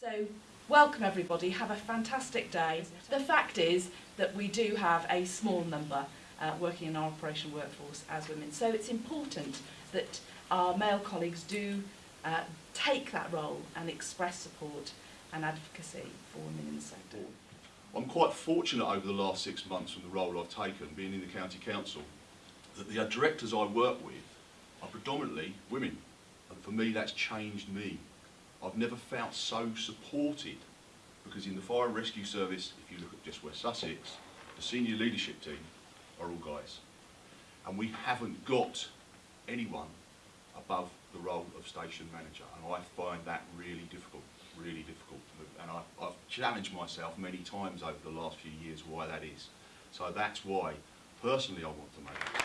So, welcome everybody, have a fantastic day. The fact is that we do have a small number uh, working in our operation workforce as women, so it's important that our male colleagues do uh, take that role and express support and advocacy for women in the sector. I'm quite fortunate over the last six months from the role I've taken, being in the county council, that the directors I work with are predominantly women. And for me, that's changed me. I've never felt so supported because in the fire and rescue service, if you look at just West Sussex, the senior leadership team are all guys. And we haven't got anyone above the role of station manager. And I find that really difficult, really difficult. And I, I've challenged myself many times over the last few years why that is. So that's why, personally, I want to make